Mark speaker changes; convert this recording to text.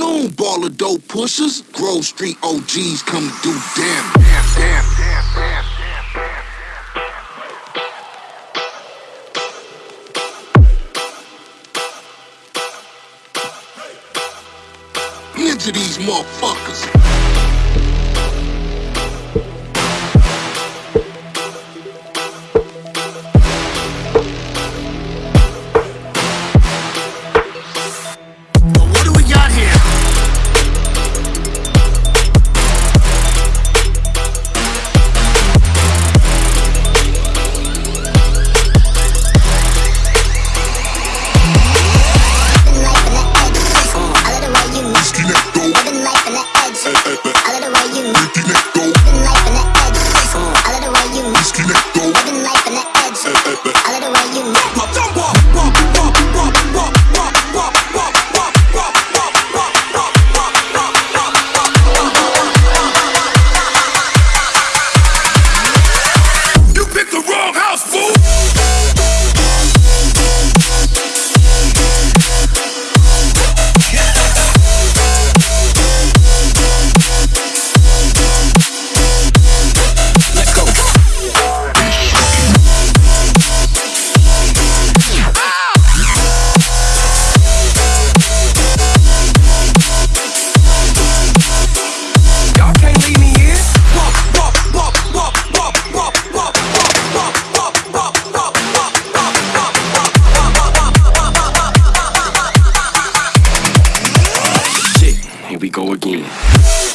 Speaker 1: Hang ball of dope pushers. Grove Street OGs come to do damage. Damn, damn, damn, damn. Into these motherfuckers.
Speaker 2: we go again.